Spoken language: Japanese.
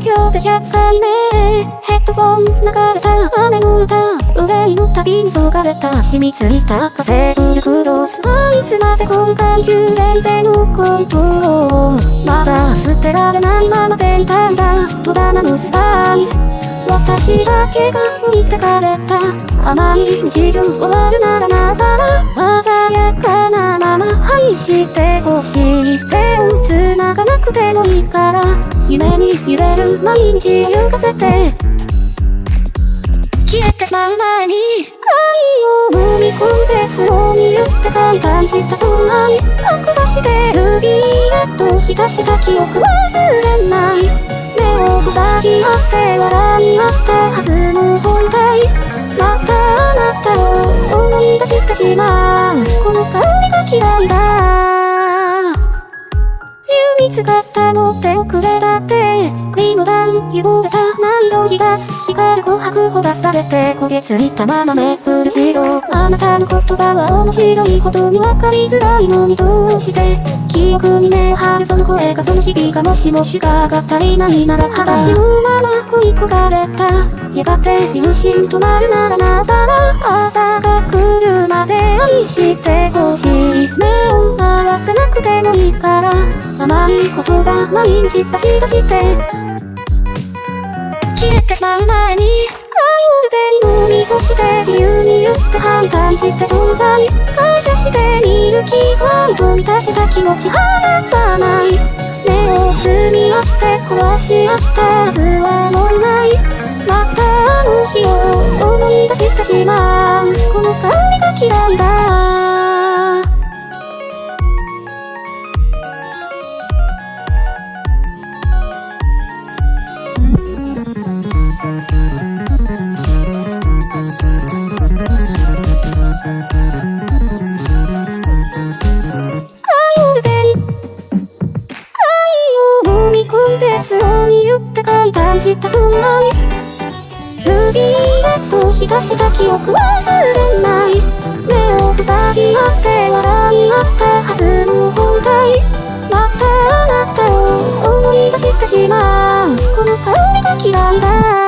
今日で100回目。ヘッドフォン流れた雨の歌。憂いの旅にそがれた。染みついたカフェブルクロス。はいつまで後悔幽霊でのことをまだ捨てられないままでいたんだ。戸棚のスパイス。私だけが置いてかれた。甘い日常終わるならなざら鮮やかなまま。愛してほしい。手を繋がなくてもいいから。夢に揺れる毎日を行かせて。消えてしまう前に。貝を飲み込んで巣を見るって簡単したそう愛悪魔してるビーッと浸した記憶忘れない。目を塞ぎ合って笑い合ったはずの本体またあなたを思い出してしまう。この香りが嫌いだ見つかったの手遅れだってクリームダウン汚れたナイロン出す光る琥珀ほだされて焦げついたままメープル白あなたの言葉は面白いほどに分かりづらいのにどうして記憶に目を張るその声がその日々がもしもシュガーが足りない。なら裸足のまま恋焦がれたやがて友人止まるならなざら朝が来るまで愛して甘い言葉毎日差し出して。消えてしまう前に。カヨル手に飲み干して自由に言って反対して東西感謝してみる気配と満たした気持ち離さない。目を包み合って壊し合ったはずはもういない。またあの日を飲み込んでスローに言ったそう愛ルビーレッド浸した記憶忘れない。目を塞ぎ合って笑い合ったはずの本体またあなたを思い出してしまう。この香りが嫌いだ。